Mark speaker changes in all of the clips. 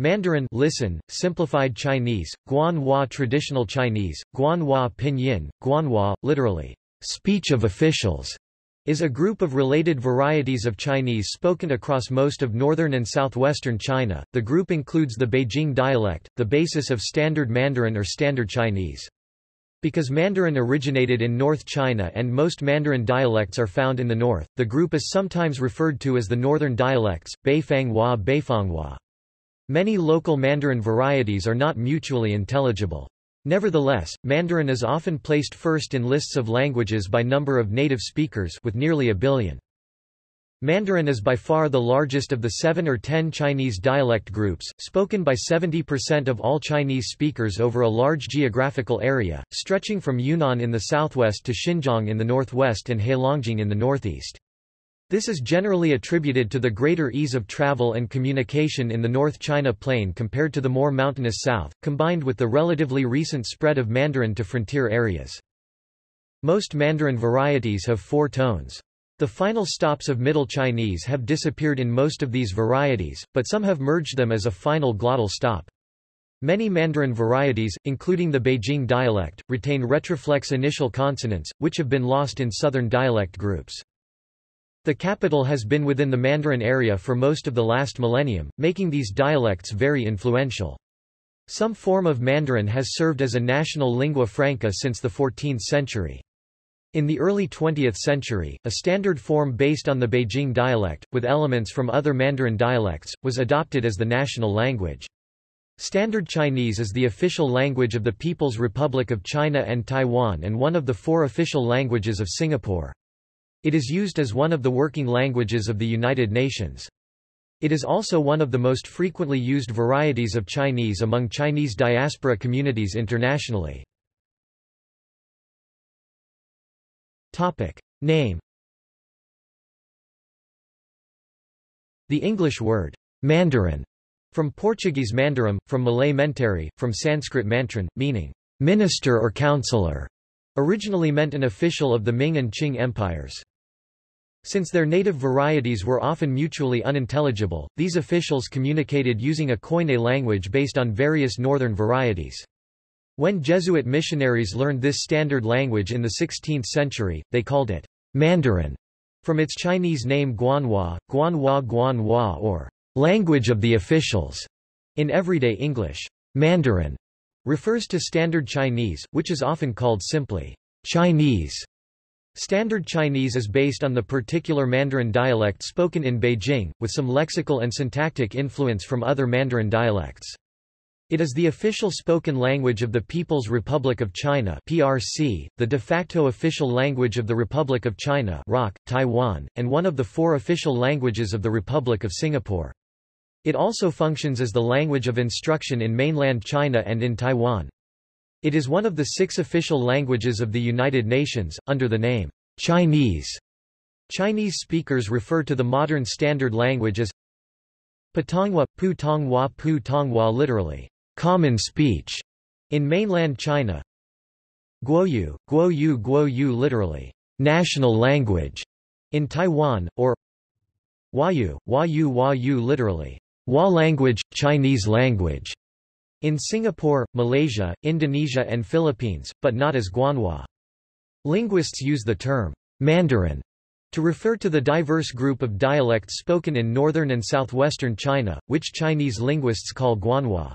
Speaker 1: Mandarin listen, simplified Chinese, Guanhua traditional Chinese, Guanhua pinyin, Guanhua, literally, speech of officials, is a group of related varieties of Chinese spoken across most of northern and southwestern China. The group includes the Beijing dialect, the basis of Standard Mandarin or Standard Chinese. Because Mandarin originated in North China and most Mandarin dialects are found in the north, the group is sometimes referred to as the northern dialects, Beifanghua Beifanghua. Many local Mandarin varieties are not mutually intelligible. Nevertheless, Mandarin is often placed first in lists of languages by number of native speakers with nearly a billion. Mandarin is by far the largest of the seven or ten Chinese dialect groups, spoken by 70% of all Chinese speakers over a large geographical area, stretching from Yunnan in the southwest to Xinjiang in the northwest and Heilongjiang in the northeast. This is generally attributed to the greater ease of travel and communication in the North China Plain compared to the more mountainous south, combined with the relatively recent spread of Mandarin to frontier areas. Most Mandarin varieties have four tones. The final stops of Middle Chinese have disappeared in most of these varieties, but some have merged them as a final glottal stop. Many Mandarin varieties, including the Beijing dialect, retain retroflex initial consonants, which have been lost in southern dialect groups. The capital has been within the Mandarin area for most of the last millennium, making these dialects very influential. Some form of Mandarin has served as a national lingua franca since the 14th century. In the early 20th century, a standard form based on the Beijing dialect, with elements from other Mandarin dialects, was adopted as the national language. Standard Chinese is the official language of the People's Republic of China and Taiwan and one of the four official languages of Singapore. It is used as one of the working languages of the United Nations. It is also one of the most frequently used varieties of Chinese among Chinese diaspora communities internationally. Topic. Name The English word, Mandarin, from Portuguese mandarim, from Malay menteri, from Sanskrit mantran, meaning, minister or counselor, originally meant an official of the Ming and Qing empires. Since their native varieties were often mutually unintelligible, these officials communicated using a Koine language based on various northern varieties. When Jesuit missionaries learned this standard language in the 16th century, they called it Mandarin, from its Chinese name Guanhua, Guanhua Guanhua or language of the officials. In everyday English, Mandarin refers to Standard Chinese, which is often called simply Chinese. Standard Chinese is based on the particular Mandarin dialect spoken in Beijing, with some lexical and syntactic influence from other Mandarin dialects. It is the official spoken language of the People's Republic of China (PRC), the de facto official language of the Republic of China (ROC), Taiwan, and one of the four official languages of the Republic of Singapore. It also functions as the language of instruction in mainland China and in Taiwan. It is one of the six official languages of the United Nations, under the name Chinese. Chinese speakers refer to the modern standard language as Putonghua, Pu Tonghua Pu Tonghua literally, common speech, in mainland China. Guoyu, Guoyu Guoyu literally, national language, in Taiwan, or Huayu, Huayu Huayu literally, Hua language, Chinese language, in Singapore, Malaysia, Indonesia and Philippines, but not as Guanhua. Linguists use the term Mandarin to refer to the diverse group of dialects spoken in northern and southwestern China, which Chinese linguists call Guanhua.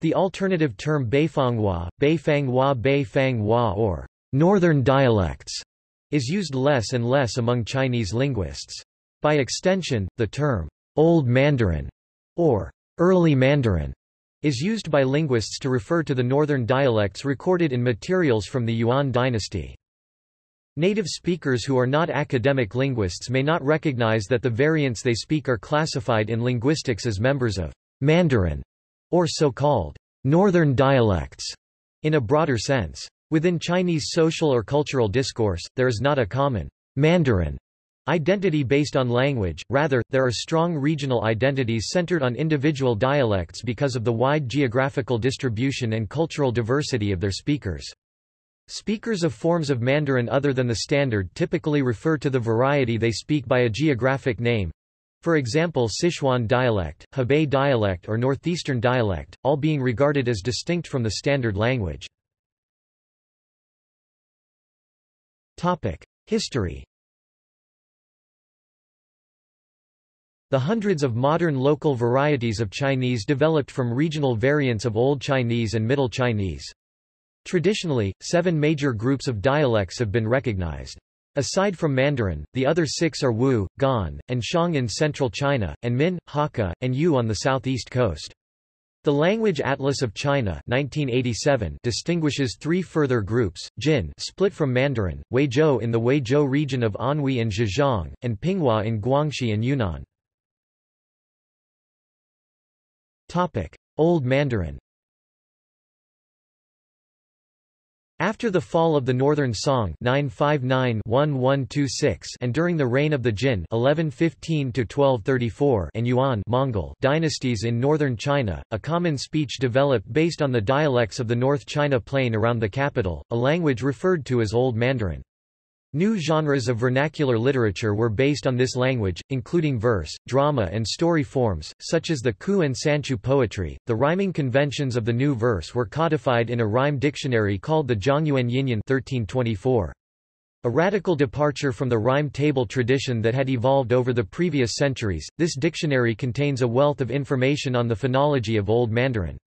Speaker 1: The alternative term Beifanghua, Beifanghua Beifanghua or northern dialects is used less and less among Chinese linguists. By extension, the term Old Mandarin or Early Mandarin is used by linguists to refer to the northern dialects recorded in materials from the Yuan dynasty. Native speakers who are not academic linguists may not recognize that the variants they speak are classified in linguistics as members of Mandarin, or so-called northern dialects, in a broader sense. Within Chinese social or cultural discourse, there is not a common Mandarin Identity based on language, rather, there are strong regional identities centered on individual dialects because of the wide geographical distribution and cultural diversity of their speakers. Speakers of forms of Mandarin other than the standard typically refer to the variety they speak by a geographic name. For example Sichuan dialect, Hebei dialect or Northeastern dialect, all being regarded as distinct from the standard language. History The hundreds of modern local varieties of Chinese developed from regional variants of Old Chinese and Middle Chinese. Traditionally, seven major groups of dialects have been recognized. Aside from Mandarin, the other six are Wu, Gan, and Xiang in central China, and Min, Hakka, and Yue on the southeast coast. The Language Atlas of China 1987 distinguishes three further groups, Jin split from Mandarin, Huizhou in the Huizhou region of Anhui and Zhejiang, and Pinghua in Guangxi and Yunnan. Old Mandarin After the fall of the Northern Song 959-1126 and during the reign of the Jin 1115-1234 and Yuan Mongol dynasties in northern China, a common speech developed based on the dialects of the North China Plain around the capital, a language referred to as Old Mandarin. New genres of vernacular literature were based on this language, including verse, drama, and story forms, such as the Ku and Sanqu poetry. The rhyming conventions of the new verse were codified in a rhyme dictionary called the Zhongyuan Yinyun 1324. A radical departure from the rhyme table tradition that had evolved over the previous centuries, this dictionary contains a wealth of information on the phonology of Old Mandarin.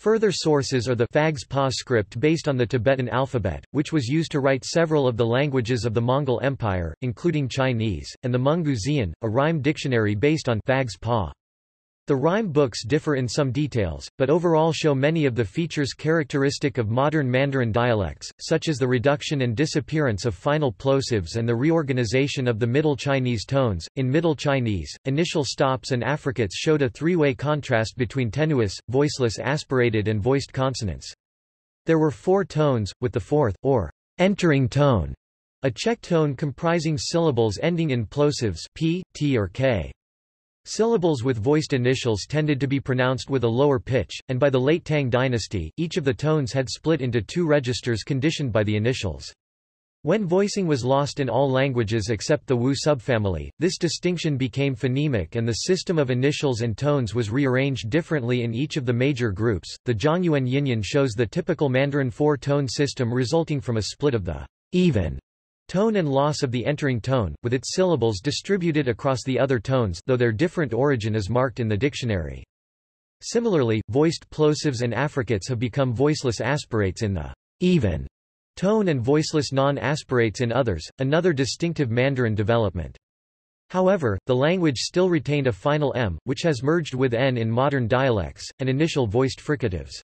Speaker 1: Further sources are the Phags Pa script based on the Tibetan alphabet, which was used to write several of the languages of the Mongol Empire, including Chinese, and the Mungu Xian, a rhyme dictionary based on Phags Pa. The rhyme books differ in some details, but overall show many of the features characteristic of modern Mandarin dialects, such as the reduction and disappearance of final plosives and the reorganization of the Middle Chinese tones. In Middle Chinese, initial stops and affricates showed a three-way contrast between tenuis, voiceless aspirated and voiced consonants. There were four tones, with the fourth, or entering tone, a check tone comprising syllables ending in plosives p, t or k. Syllables with voiced initials tended to be pronounced with a lower pitch, and by the late Tang dynasty, each of the tones had split into two registers conditioned by the initials. When voicing was lost in all languages except the Wu subfamily, this distinction became phonemic and the system of initials and tones was rearranged differently in each of the major groups. The Zhongyuan Yinyun shows the typical Mandarin four-tone system resulting from a split of the even Tone and loss of the entering tone, with its syllables distributed across the other tones though their different origin is marked in the dictionary. Similarly, voiced plosives and affricates have become voiceless aspirates in the even tone and voiceless non-aspirates in others, another distinctive Mandarin development. However, the language still retained a final m, which has merged with n in modern dialects, and initial voiced fricatives.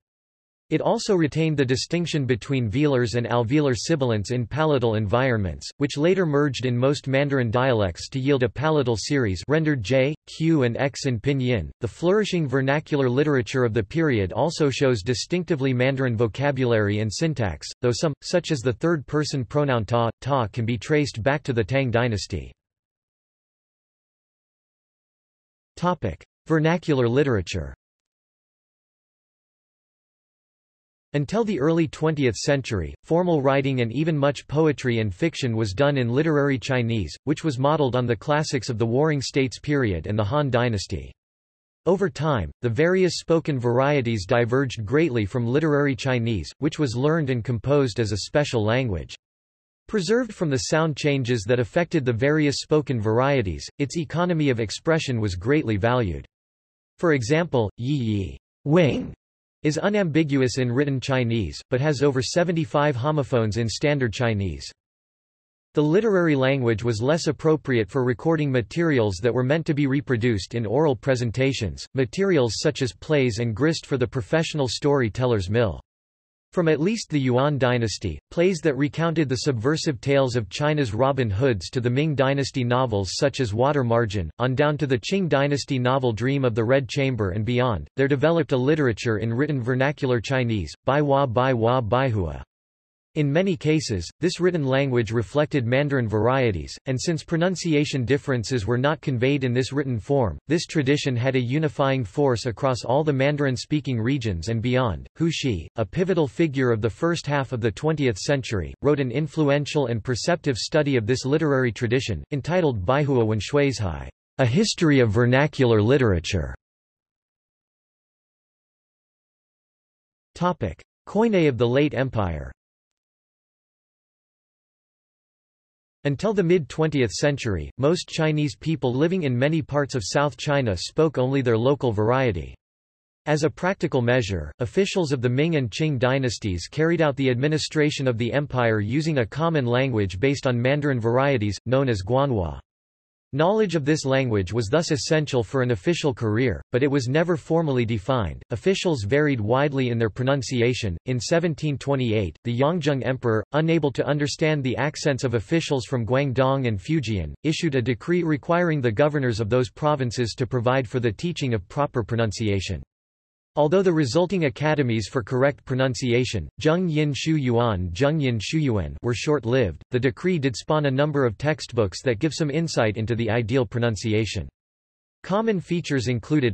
Speaker 1: It also retained the distinction between velars and alveolar sibilants in palatal environments, which later merged in most Mandarin dialects to yield a palatal series rendered j, q and x in pinyin. The flourishing vernacular literature of the period also shows distinctively Mandarin vocabulary and syntax, though some, such as the third-person pronoun ta, ta can be traced back to the Tang dynasty. Topic. Vernacular literature Until the early 20th century, formal writing and even much poetry and fiction was done in literary Chinese, which was modeled on the classics of the Warring States period and the Han dynasty. Over time, the various spoken varieties diverged greatly from literary Chinese, which was learned and composed as a special language. Preserved from the sound changes that affected the various spoken varieties, its economy of expression was greatly valued. For example, yi yi wing is unambiguous in written Chinese, but has over 75 homophones in Standard Chinese. The literary language was less appropriate for recording materials that were meant to be reproduced in oral presentations, materials such as plays and grist for the professional storyteller's mill. From at least the Yuan dynasty, plays that recounted the subversive tales of China's Robin Hoods to the Ming dynasty novels such as Water Margin, on down to the Qing dynasty novel Dream of the Red Chamber and beyond, there developed a literature in written vernacular Chinese, Bai Hua Bai Hua Bai Hua. In many cases, this written language reflected Mandarin varieties, and since pronunciation differences were not conveyed in this written form, this tradition had a unifying force across all the Mandarin-speaking regions and beyond. Hu Shi, a pivotal figure of the first half of the 20th century, wrote an influential and perceptive study of this literary tradition, entitled Baihua Wen Shuizhai, A History of Vernacular Literature. Topic. Koine of the late Empire Until the mid-20th century, most Chinese people living in many parts of South China spoke only their local variety. As a practical measure, officials of the Ming and Qing dynasties carried out the administration of the empire using a common language based on Mandarin varieties, known as Guanhua. Knowledge of this language was thus essential for an official career, but it was never formally defined. Officials varied widely in their pronunciation. In 1728, the Yongzheng Emperor, unable to understand the accents of officials from Guangdong and Fujian, issued a decree requiring the governors of those provinces to provide for the teaching of proper pronunciation. Although the resulting academies for correct pronunciation, Zheng Yin Shu Yuan Zheng Yin Shu Yuan were short-lived, the decree did spawn a number of textbooks that give some insight into the ideal pronunciation. Common features included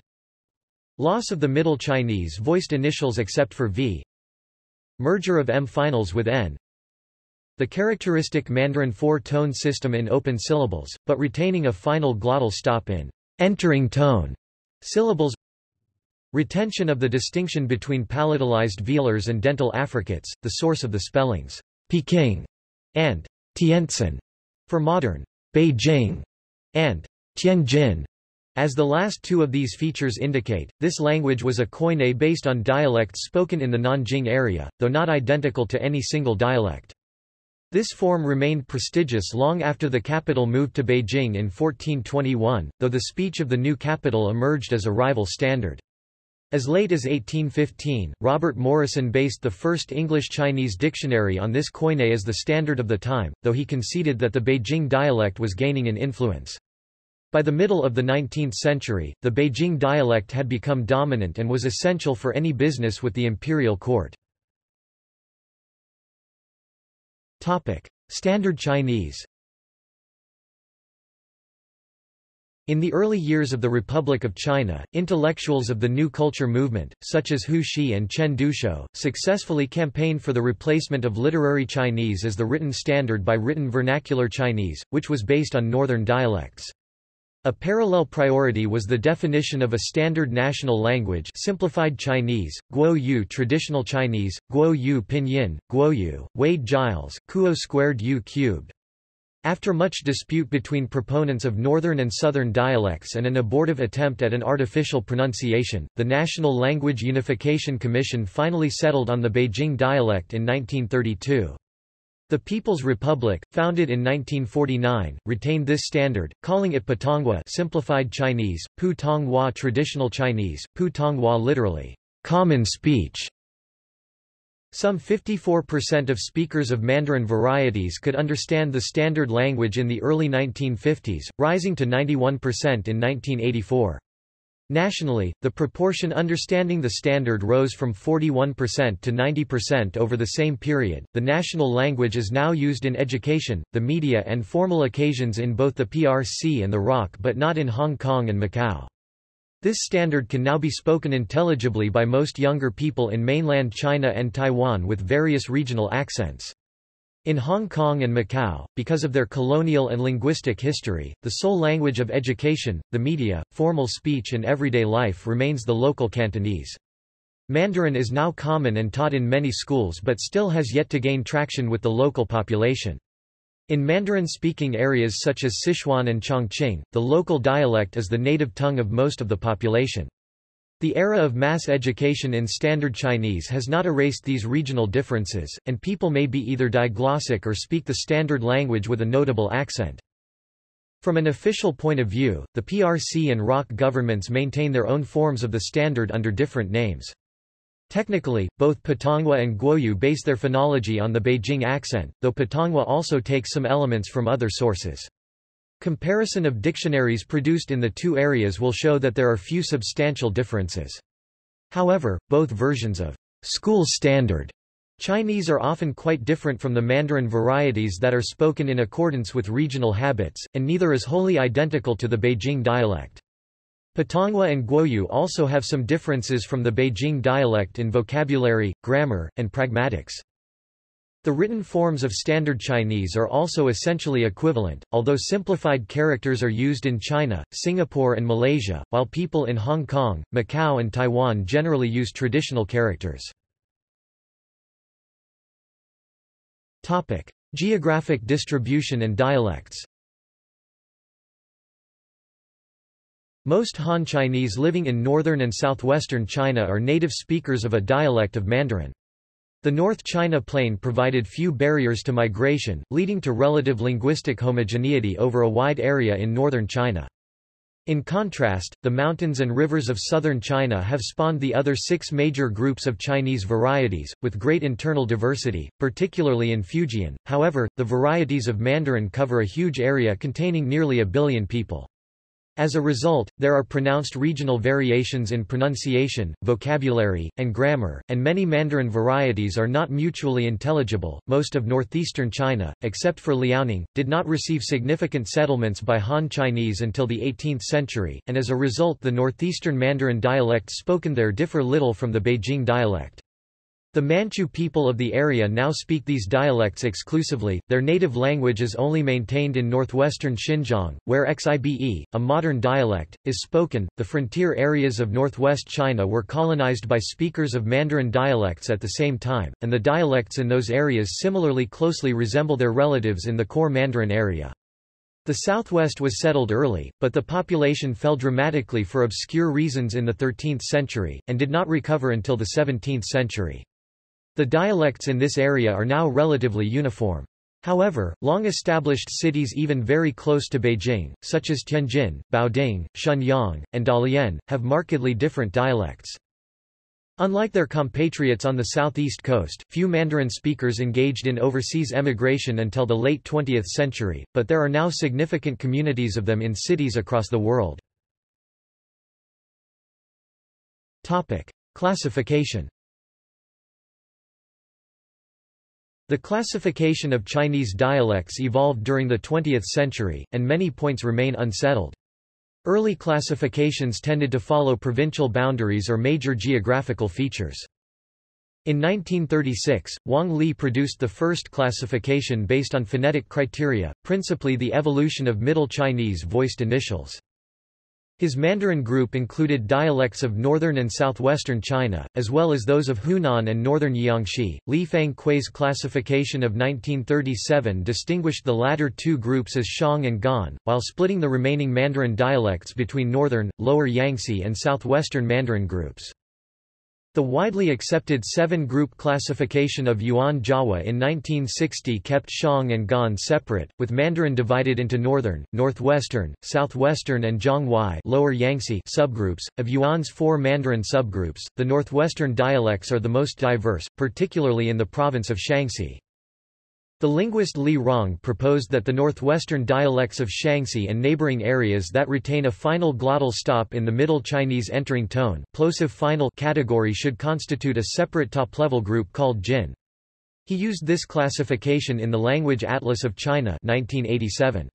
Speaker 1: Loss of the Middle Chinese voiced initials except for V Merger of M finals with N The characteristic Mandarin four-tone system in open syllables, but retaining a final glottal stop in entering tone syllables Retention of the distinction between palatalized velars and dental affricates, the source of the spellings Peking and Tientsin for modern Beijing and Tianjin. As the last two of these features indicate, this language was a koine based on dialects spoken in the Nanjing area, though not identical to any single dialect. This form remained prestigious long after the capital moved to Beijing in 1421, though the speech of the new capital emerged as a rival standard. As late as 1815, Robert Morrison based the first English-Chinese dictionary on this koine as the standard of the time, though he conceded that the Beijing dialect was gaining in influence. By the middle of the 19th century, the Beijing dialect had become dominant and was essential for any business with the imperial court. Standard Chinese In the early years of the Republic of China, intellectuals of the New Culture movement, such as Hu Shi and Chen Duxiu, successfully campaigned for the replacement of literary Chinese as the written standard by written vernacular Chinese, which was based on northern dialects. A parallel priority was the definition of a standard national language simplified Chinese, Guo traditional Chinese, Guo pinyin, Guoyu, Wade Giles, Kuo squared U cubed, after much dispute between proponents of northern and southern dialects and an abortive attempt at an artificial pronunciation, the National Language Unification Commission finally settled on the Beijing dialect in 1932. The People's Republic, founded in 1949, retained this standard, calling it Putonghua simplified Chinese, Pu Tonghua traditional Chinese, Pu Tonghua literally, common speech, some 54% of speakers of Mandarin varieties could understand the standard language in the early 1950s, rising to 91% in 1984. Nationally, the proportion understanding the standard rose from 41% to 90% over the same period. The national language is now used in education, the media, and formal occasions in both the PRC and the ROC but not in Hong Kong and Macau. This standard can now be spoken intelligibly by most younger people in mainland China and Taiwan with various regional accents. In Hong Kong and Macau, because of their colonial and linguistic history, the sole language of education, the media, formal speech and everyday life remains the local Cantonese. Mandarin is now common and taught in many schools but still has yet to gain traction with the local population. In Mandarin-speaking areas such as Sichuan and Chongqing, the local dialect is the native tongue of most of the population. The era of mass education in Standard Chinese has not erased these regional differences, and people may be either diglossic or speak the standard language with a notable accent. From an official point of view, the PRC and ROC governments maintain their own forms of the standard under different names. Technically, both Putonghua and Guoyu base their phonology on the Beijing accent, though Putonghua also takes some elements from other sources. Comparison of dictionaries produced in the two areas will show that there are few substantial differences. However, both versions of school standard Chinese are often quite different from the Mandarin varieties that are spoken in accordance with regional habits, and neither is wholly identical to the Beijing dialect. Putonghua and Guoyu also have some differences from the Beijing dialect in vocabulary, grammar, and pragmatics. The written forms of Standard Chinese are also essentially equivalent, although simplified characters are used in China, Singapore and Malaysia, while people in Hong Kong, Macau and Taiwan generally use traditional characters. Topic: Geographic distribution and dialects. Most Han Chinese living in northern and southwestern China are native speakers of a dialect of Mandarin. The North China Plain provided few barriers to migration, leading to relative linguistic homogeneity over a wide area in northern China. In contrast, the mountains and rivers of southern China have spawned the other six major groups of Chinese varieties, with great internal diversity, particularly in Fujian. However, the varieties of Mandarin cover a huge area containing nearly a billion people. As a result, there are pronounced regional variations in pronunciation, vocabulary, and grammar, and many Mandarin varieties are not mutually intelligible. Most of northeastern China, except for Liaoning, did not receive significant settlements by Han Chinese until the 18th century, and as a result the northeastern Mandarin dialects spoken there differ little from the Beijing dialect. The Manchu people of the area now speak these dialects exclusively, their native language is only maintained in northwestern Xinjiang, where Xibe, a modern dialect, is spoken. The frontier areas of northwest China were colonized by speakers of Mandarin dialects at the same time, and the dialects in those areas similarly closely resemble their relatives in the core Mandarin area. The southwest was settled early, but the population fell dramatically for obscure reasons in the 13th century, and did not recover until the 17th century. The dialects in this area are now relatively uniform. However, long-established cities even very close to Beijing, such as Tianjin, Baoding, Shenyang, and Dalian, have markedly different dialects. Unlike their compatriots on the southeast coast, few Mandarin speakers engaged in overseas emigration until the late 20th century, but there are now significant communities of them in cities across the world. Topic. Classification The classification of Chinese dialects evolved during the 20th century, and many points remain unsettled. Early classifications tended to follow provincial boundaries or major geographical features. In 1936, Wang Li produced the first classification based on phonetic criteria, principally the evolution of Middle Chinese voiced initials. His Mandarin group included dialects of northern and southwestern China, as well as those of Hunan and northern Jiangxi. Li Fangkui's classification of 1937 distinguished the latter two groups as Xiang and Gan, while splitting the remaining Mandarin dialects between northern, lower Yangtze and southwestern Mandarin groups. The widely accepted seven-group classification of Yuan Jiahua in 1960 kept Xiang and Gan separate, with Mandarin divided into northern, northwestern, southwestern and Jianghuai lower Yangtze subgroups. Of Yuan's four Mandarin subgroups, the northwestern dialects are the most diverse, particularly in the province of Shaanxi. The linguist Li Rong proposed that the northwestern dialects of Shaanxi and neighboring areas that retain a final glottal stop in the Middle Chinese entering tone plosive final category should constitute a separate top-level group called Jin. He used this classification in the Language Atlas of China 1987.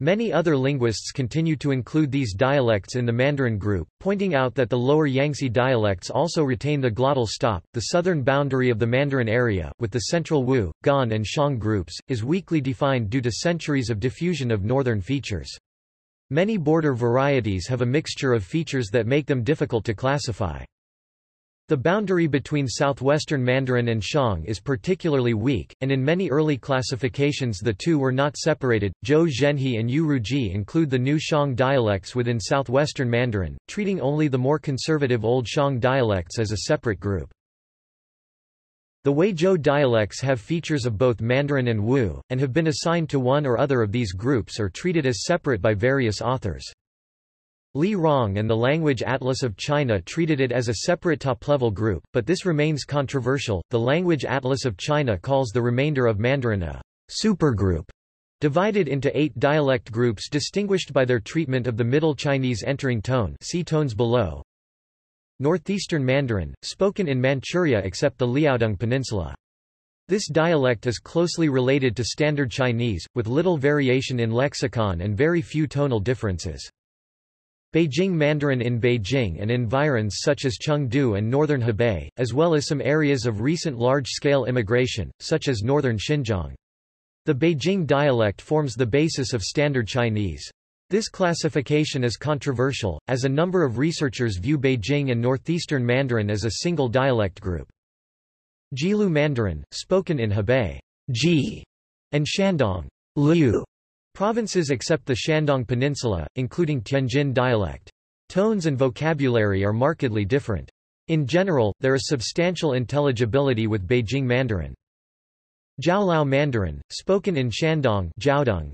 Speaker 1: Many other linguists continue to include these dialects in the Mandarin group, pointing out that the lower Yangtze dialects also retain the glottal stop. The southern boundary of the Mandarin area, with the central Wu, Gan and Xiang groups, is weakly defined due to centuries of diffusion of northern features. Many border varieties have a mixture of features that make them difficult to classify. The boundary between southwestern Mandarin and Xiang is particularly weak, and in many early classifications the two were not separated. Zhou Zhenhe and Yu Ruji include the new Xiang dialects within southwestern Mandarin, treating only the more conservative Old Xiang dialects as a separate group. The Huizhou dialects have features of both Mandarin and Wu, and have been assigned to one or other of these groups or treated as separate by various authors. Li Rong and the Language Atlas of China treated it as a separate top-level group, but this remains controversial. The Language Atlas of China calls the remainder of Mandarin a supergroup, divided into eight dialect groups distinguished by their treatment of the Middle Chinese entering tone see tones below. Northeastern Mandarin, spoken in Manchuria except the Liaodong Peninsula. This dialect is closely related to Standard Chinese, with little variation in lexicon and very few tonal differences. Beijing Mandarin in Beijing and environs such as Chengde and northern Hebei, as well as some areas of recent large-scale immigration, such as northern Xinjiang. The Beijing dialect forms the basis of Standard Chinese. This classification is controversial, as a number of researchers view Beijing and Northeastern Mandarin as a single dialect group. Jilu Mandarin, spoken in Hebei Ji, and Shandong Liu, provinces except the Shandong Peninsula, including Tianjin dialect. Tones and vocabulary are markedly different. In general, there is substantial intelligibility with Beijing Mandarin. Jiaoliao Mandarin, spoken in Shandong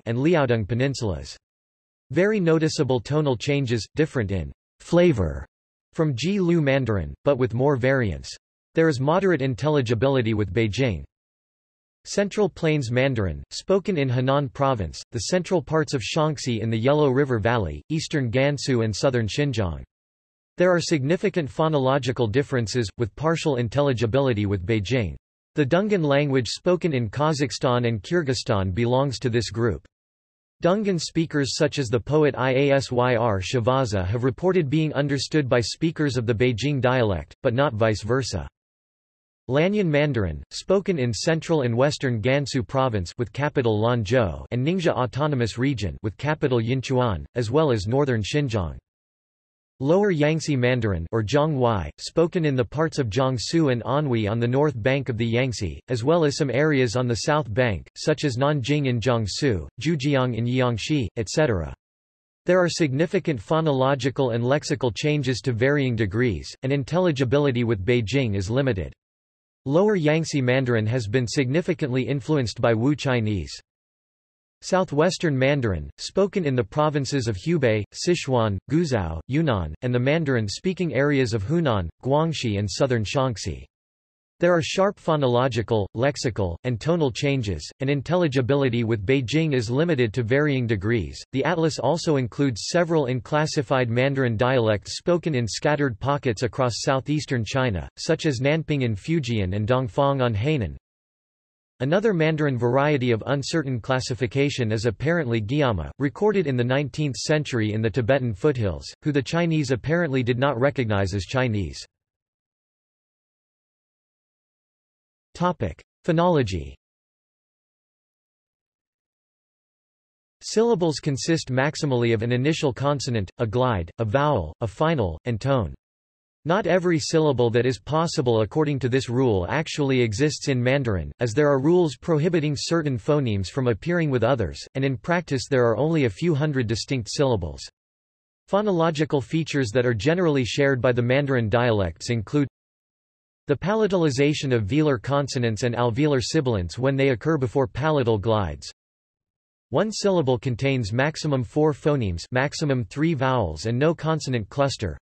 Speaker 1: and Liaodong peninsulas. Very noticeable tonal changes, different in flavor from Ji Lu Mandarin, but with more variance. There is moderate intelligibility with Beijing. Central Plains Mandarin, spoken in Henan Province, the central parts of Shaanxi in the Yellow River Valley, eastern Gansu and southern Xinjiang. There are significant phonological differences, with partial intelligibility with Beijing. The Dungan language spoken in Kazakhstan and Kyrgyzstan belongs to this group. Dungan speakers such as the poet Iasyr Shivaza have reported being understood by speakers of the Beijing dialect, but not vice versa. Lanyin Mandarin, spoken in central and western Gansu province with capital Lanzhou and Ningxia Autonomous Region with capital Yinchuan, as well as northern Xinjiang. Lower Yangtze Mandarin or Jianghuai, spoken in the parts of Jiangsu and Anhui on the north bank of the Yangtze, as well as some areas on the south bank, such as Nanjing in Jiangsu, Jiujiang in Jiangxi, etc. There are significant phonological and lexical changes to varying degrees, and intelligibility with Beijing is limited. Lower Yangtze Mandarin has been significantly influenced by Wu Chinese. Southwestern Mandarin, spoken in the provinces of Hubei, Sichuan, Guizhou, Yunnan, and the Mandarin-speaking areas of Hunan, Guangxi and southern Shaanxi. There are sharp phonological, lexical, and tonal changes, and intelligibility with Beijing is limited to varying degrees. The atlas also includes several unclassified Mandarin dialects spoken in scattered pockets across southeastern China, such as Nanping in Fujian and Dongfang on Hainan, Another Mandarin variety of uncertain classification is apparently Gyami, recorded in the 19th century in the Tibetan foothills, who the Chinese apparently did not recognize as Chinese. Phonology Syllables consist maximally of an initial consonant, a glide, a vowel, a final, and tone. Not every syllable that is possible according to this rule actually exists in Mandarin, as there are rules prohibiting certain phonemes from appearing with others, and in practice there are only a few hundred distinct syllables. Phonological features that are generally shared by the Mandarin dialects include the palatalization of velar consonants and alveolar sibilants when they occur before palatal glides. One syllable contains maximum four phonemes maximum three vowels and no consonant cluster.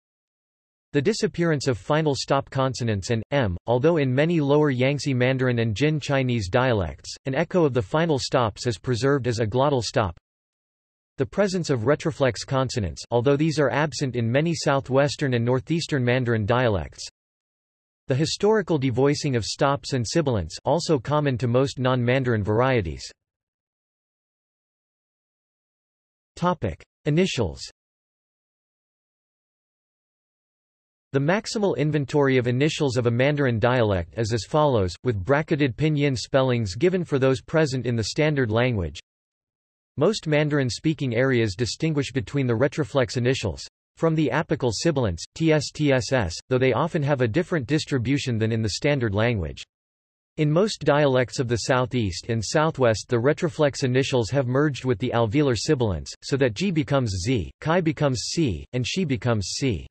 Speaker 1: The disappearance of final stop consonants and, m, although in many lower Yangtze Mandarin and Jin Chinese dialects, an echo of the final stops is preserved as a glottal stop. The presence of retroflex consonants although these are absent in many southwestern and northeastern Mandarin dialects. The historical devoicing of stops and sibilants also common to most non-Mandarin varieties. Topic: Initials The maximal inventory of initials of a Mandarin dialect is as follows, with bracketed pinyin spellings given for those present in the standard language. Most Mandarin-speaking areas distinguish between the retroflex initials from the apical sibilants, tstss, though they often have a different distribution than in the standard language. In most dialects of the southeast and southwest the retroflex initials have merged with the alveolar sibilants, so that g becomes z, chi becomes c, and she becomes c.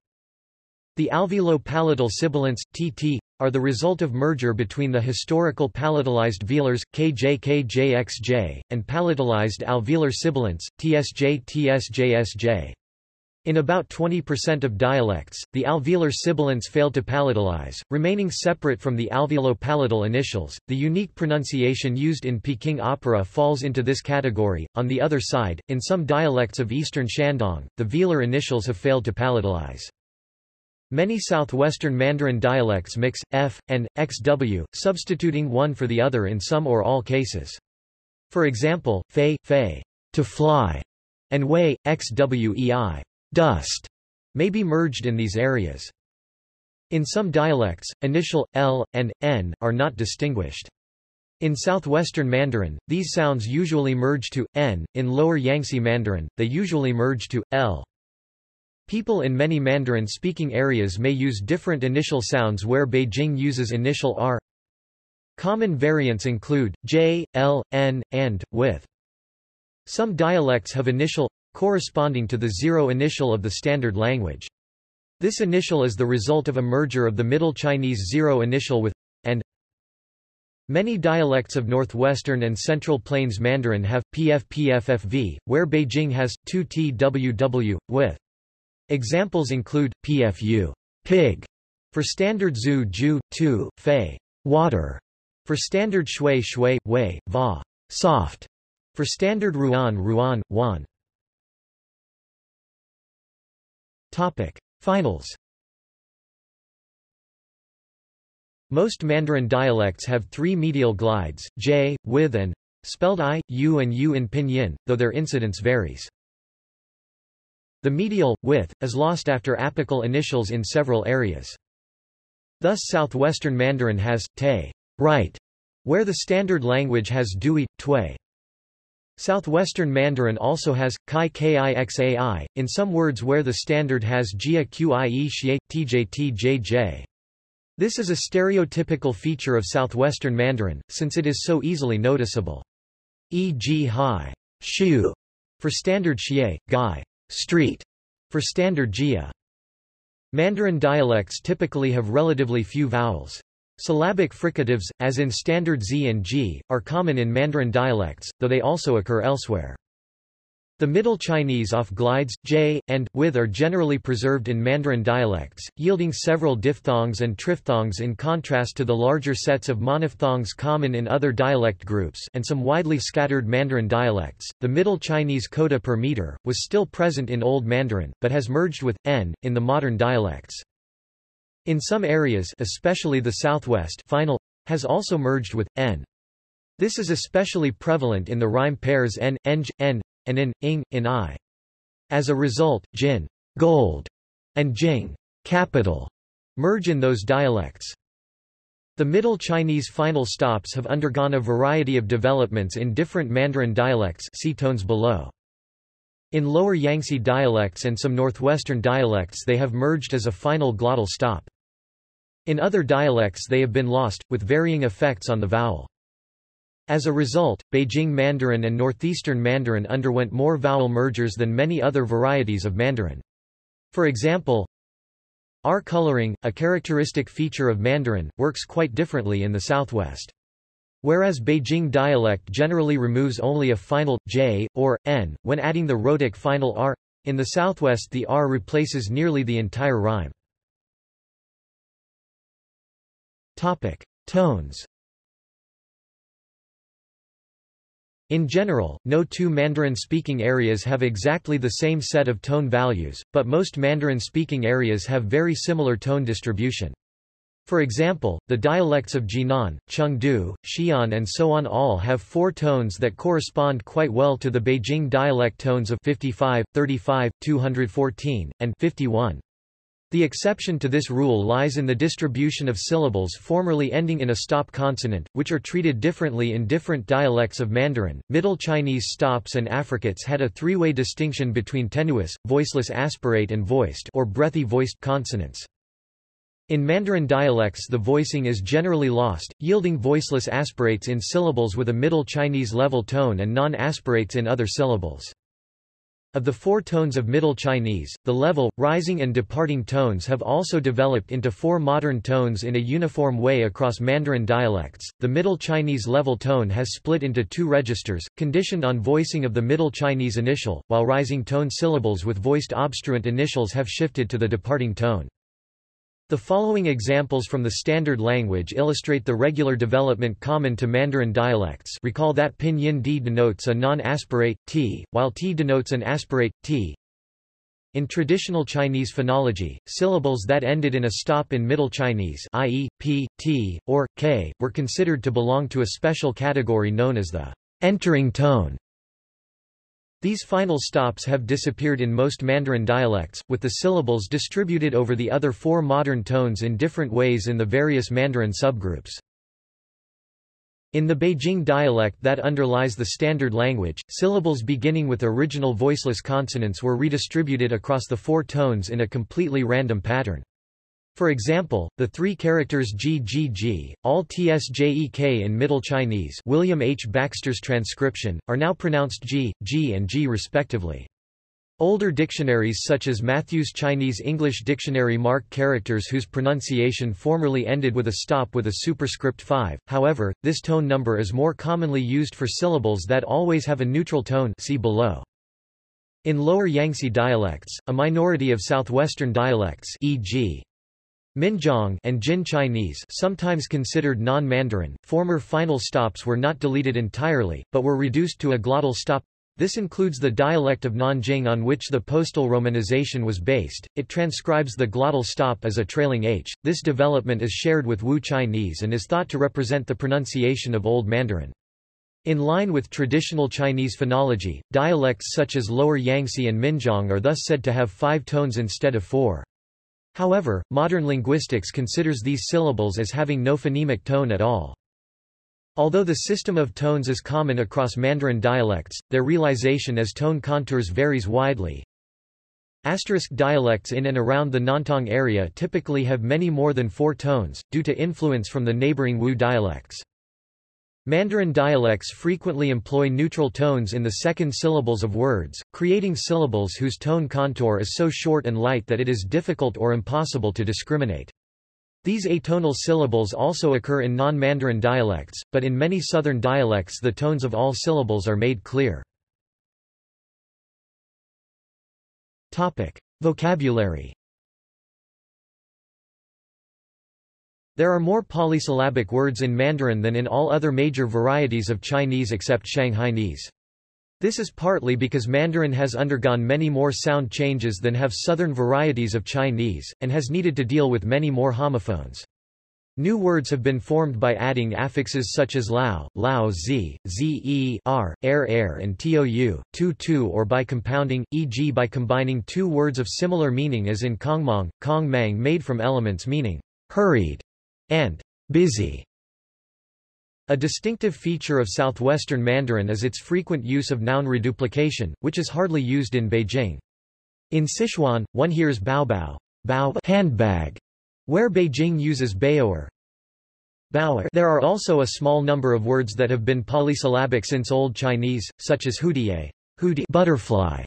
Speaker 1: The alveolo-palatal sibilants, tt, are the result of merger between the historical palatalized velars, kj and palatalized alveolar sibilants, tsj tsj In about 20% of dialects, the alveolar sibilants fail to palatalize, remaining separate from the alveolo-palatal initials. The unique pronunciation used in Peking opera falls into this category. On the other side, in some dialects of eastern Shandong, the velar initials have failed to palatalize. Many southwestern Mandarin dialects mix, f, and, xw, substituting one for the other in some or all cases. For example, fei, fei, to fly, and wei, xwei, dust. may be merged in these areas. In some dialects, initial, l, and, n, are not distinguished. In southwestern Mandarin, these sounds usually merge to, n, in lower Yangtze Mandarin, they usually merge to, l. People in many Mandarin-speaking areas may use different initial sounds where Beijing uses initial r. Common variants include, j, l, n, and, with. Some dialects have initial corresponding to the zero initial of the standard language. This initial is the result of a merger of the Middle Chinese zero initial with and Many dialects of Northwestern and Central Plains Mandarin have PFPFFV, where Beijing has 2 TWW with. Examples include PFU, pig, for standard Zhu Ju, Tu, Fei, water, for standard Shui Shui, Wei, Va, soft, for standard Ruan Ruan, Wan. Topic. Finals Most Mandarin dialects have three medial glides, j, with and spelled i, u and u in pinyin, though their incidence varies. The medial, with, is lost after apical initials in several areas. Thus southwestern Mandarin has, te, right, where the standard language has dui, tui. Southwestern Mandarin also has kai kixai, in some words where the standard has jia qie xie, tjt jj. This is a stereotypical feature of southwestern Mandarin, since it is so easily noticeable. E.g. hai, shu, for standard xie, gai, street, for standard jia. Mandarin dialects typically have relatively few vowels. Syllabic fricatives, as in standard z and g, are common in Mandarin dialects, though they also occur elsewhere. The Middle Chinese off glides, j, and, with are generally preserved in Mandarin dialects, yielding several diphthongs and triphthongs in contrast to the larger sets of monophthongs common in other dialect groups and some widely scattered Mandarin dialects. The Middle Chinese coda per meter, was still present in Old Mandarin, but has merged with, n, in the modern dialects. In some areas especially the southwest final, has also merged with, n. This is especially prevalent in the rhyme pairs n, eng, n, and in, ing, in I. As a result, jin gold, and jing capital merge in those dialects. The Middle Chinese final stops have undergone a variety of developments in different Mandarin dialects see tones below. In Lower Yangtze dialects and some Northwestern dialects they have merged as a final glottal stop. In other dialects they have been lost, with varying effects on the vowel. As a result, Beijing Mandarin and Northeastern Mandarin underwent more vowel mergers than many other varieties of Mandarin. For example, R coloring, a characteristic feature of Mandarin, works quite differently in the southwest. Whereas Beijing dialect generally removes only a final, j, or, n, when adding the rhotic final r, in the southwest the r replaces nearly the entire rhyme. Topic. Tones In general, no two Mandarin-speaking areas have exactly the same set of tone values, but most Mandarin-speaking areas have very similar tone distribution. For example, the dialects of Jinan, Chengdu, Xi'an and so on all have four tones that correspond quite well to the Beijing dialect tones of 55, 35, 214, and 51. The exception to this rule lies in the distribution of syllables formerly ending in a stop consonant, which are treated differently in different dialects of Mandarin. Middle Chinese stops and affricates had a three-way distinction between tenuis, voiceless aspirate and voiced or breathy voiced consonants. In Mandarin dialects the voicing is generally lost, yielding voiceless aspirates in syllables with a Middle Chinese level tone and non-aspirates in other syllables. Of the four tones of Middle Chinese, the level, rising and departing tones have also developed into four modern tones in a uniform way across Mandarin dialects. The Middle Chinese level tone has split into two registers, conditioned on voicing of the Middle Chinese initial, while rising tone syllables with voiced obstruent initials have shifted to the departing tone. The following examples from the standard language illustrate the regular development common to Mandarin dialects recall that pinyin d denotes a non-aspirate, t, while t denotes an aspirate, t. In traditional Chinese phonology, syllables that ended in a stop in Middle Chinese i.e., p, t, or, k, were considered to belong to a special category known as the entering tone. These final stops have disappeared in most Mandarin dialects, with the syllables distributed over the other four modern tones in different ways in the various Mandarin subgroups. In the Beijing dialect that underlies the standard language, syllables beginning with original voiceless consonants were redistributed across the four tones in a completely random pattern. For example, the three characters G G G, all TSJEK in Middle Chinese William H. Baxter's transcription, are now pronounced G, G and G respectively. Older dictionaries such as Matthew's Chinese English Dictionary mark characters whose pronunciation formerly ended with a stop with a superscript 5, however, this tone number is more commonly used for syllables that always have a neutral tone see below. In Lower Yangtze dialects, a minority of southwestern dialects e.g. Minjiang and Jin Chinese sometimes considered non-Mandarin, former final stops were not deleted entirely, but were reduced to a glottal stop. This includes the dialect of Nanjing on which the postal romanization was based. It transcribes the glottal stop as a trailing h. This development is shared with Wu Chinese and is thought to represent the pronunciation of Old Mandarin. In line with traditional Chinese phonology, dialects such as Lower Yangtze and Minjiang are thus said to have five tones instead of four. However, modern linguistics considers these syllables as having no phonemic tone at all. Although the system of tones is common across Mandarin dialects, their realization as tone contours varies widely. Asterisk dialects in and around the Nantong area typically have many more than four tones, due to influence from the neighboring Wu dialects. Mandarin dialects frequently employ neutral tones in the second syllables of words, creating syllables whose tone contour is so short and light that it is difficult or impossible to discriminate. These atonal syllables also occur in non-Mandarin dialects, but in many southern dialects the tones of all syllables are made clear. Topic. Vocabulary There are more polysyllabic words in Mandarin than in all other major varieties of Chinese except Shanghainese. This is partly because Mandarin has undergone many more sound changes than have southern varieties of Chinese, and has needed to deal with many more homophones. New words have been formed by adding affixes such as lao, lao z, ze, r, air air and tou, tu tu or by compounding, e.g. by combining two words of similar meaning as in kongmang, kong mang made from elements meaning hurried and busy. A distinctive feature of southwestern Mandarin is its frequent use of noun reduplication, which is hardly used in Beijing. In Sichuan, one hears baobao, bao handbag, where Beijing uses baoer. Baoer. There are also a small number of words that have been polysyllabic since Old Chinese, such as hudiye, hudi butterfly.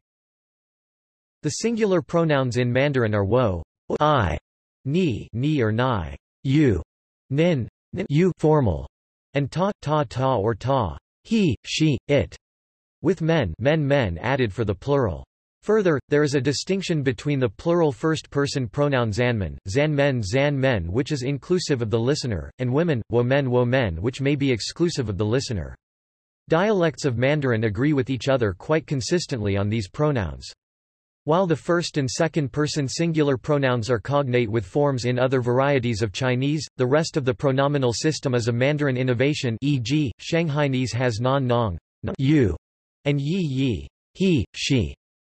Speaker 1: The singular pronouns in Mandarin are wo, I, ni, ni or nai, you, nin, nin you formal, and ta, ta, ta or ta, he, she, it, with men, men, men added for the plural. Further, there is a distinction between the plural first-person pronoun zanmen, zanmen, zan men which is inclusive of the listener, and women, women, women which may be exclusive of the listener. Dialects of Mandarin agree with each other quite consistently on these pronouns. While the first and second-person singular pronouns are cognate with forms in other varieties of Chinese, the rest of the pronominal system is a Mandarin innovation e.g., Shanghainese has non nong you, and yi yi he, she.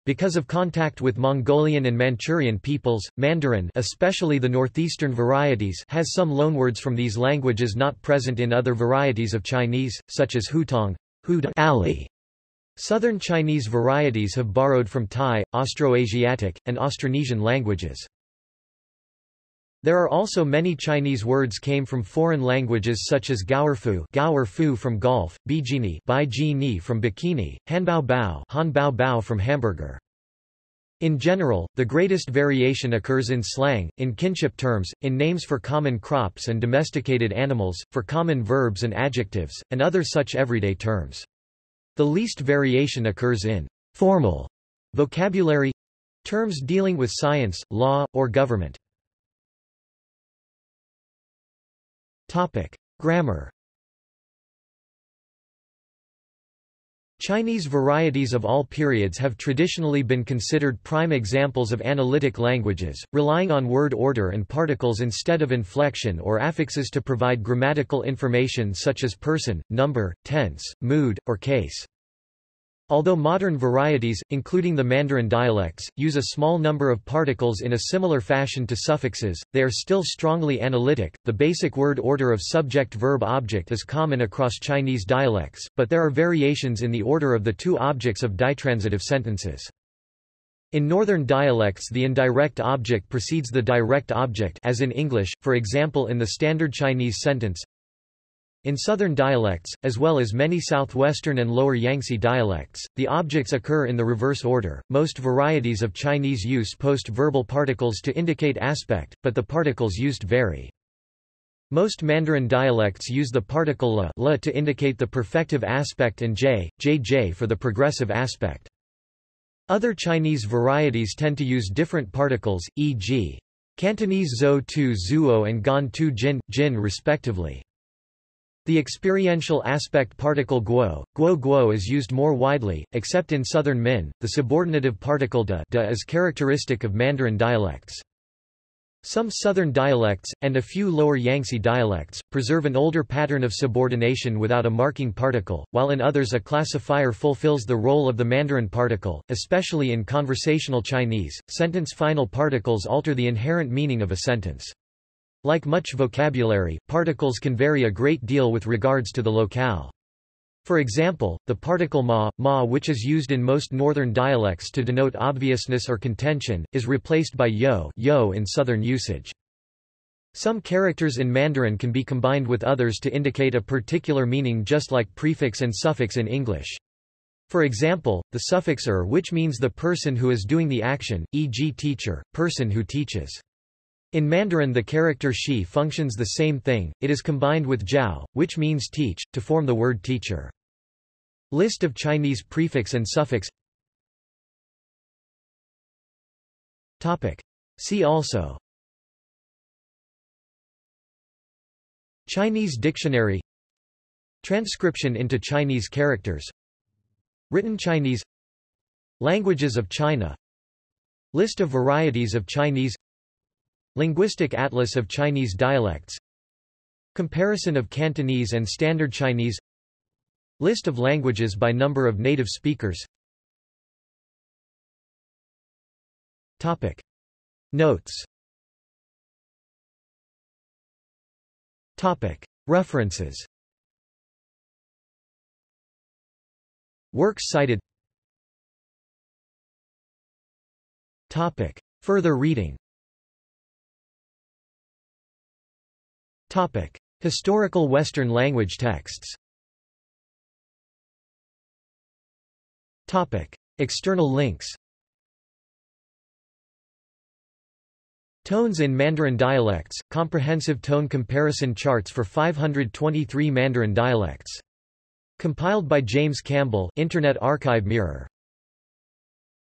Speaker 1: Because of contact with Mongolian and Manchurian peoples, Mandarin especially the northeastern varieties has some loanwords from these languages not present in other varieties of Chinese, such as hutong, hud alley, Southern Chinese varieties have borrowed from Thai, Austroasiatic, and Austronesian languages. There are also many Chinese words came from foreign languages such as Gaoerfu, Gaoerfu from golf, Bijini, Bijini from bikini, Hanbao Bao, Hanbao Bao from hamburger. In general, the greatest variation occurs in slang, in kinship terms, in names for common crops and domesticated animals, for common verbs and adjectives, and other such everyday terms. The least variation occurs in formal vocabulary terms dealing with science, law, or government. Topic: Grammar. Chinese varieties of all periods have traditionally been considered prime examples of analytic languages, relying on word order and particles instead of inflection or affixes to provide grammatical information such as person, number, tense, mood, or case. Although modern varieties, including the Mandarin dialects, use a small number of particles in a similar fashion to suffixes, they are still strongly analytic. The basic word order of subject-verb-object is common across Chinese dialects, but there are variations in the order of the two objects of ditransitive sentences. In northern dialects the indirect object precedes the direct object as in English, for example in the Standard Chinese sentence, in southern dialects, as well as many southwestern and lower Yangtze dialects, the objects occur in the reverse order. Most varieties of Chinese use post-verbal particles to indicate aspect, but the particles used vary. Most Mandarin dialects use the particle la, to indicate the perfective aspect and j, jj for the progressive aspect. Other Chinese varieties tend to use different particles, e.g. Cantonese zhou tu zuo and gan tu jin, jin respectively. The experiential aspect particle guo, guo guo is used more widely, except in southern Min. The subordinative particle de, de is characteristic of Mandarin dialects. Some southern dialects, and a few lower Yangtze dialects, preserve an older pattern of subordination without a marking particle, while in others a classifier fulfills the role of the Mandarin particle, especially in conversational Chinese. Sentence final particles alter the inherent meaning of a sentence. Like much vocabulary, particles can vary a great deal with regards to the locale. For example, the particle ma, ma which is used in most northern dialects to denote obviousness or contention, is replaced by yo, yo in southern usage. Some characters in Mandarin can be combined with others to indicate a particular meaning just like prefix and suffix in English. For example, the suffix er which means the person who is doing the action, e.g. teacher, person who teaches. In Mandarin the character shi functions the same thing, it is combined with jiao, which means teach, to form the word teacher. List of Chinese prefix and suffix. See also. Chinese dictionary. Transcription into Chinese characters. Written Chinese. Languages of China. List of varieties of Chinese Linguistic Atlas of Chinese dialects Comparison of Cantonese and Standard Chinese List of languages by number of native speakers Topic. Notes Topic. References Works cited Topic. Further reading Topic: Historical Western language texts. Topic: External links. Tones in Mandarin dialects, comprehensive tone comparison charts for 523 Mandarin dialects. Compiled by James Campbell Internet Archive Mirror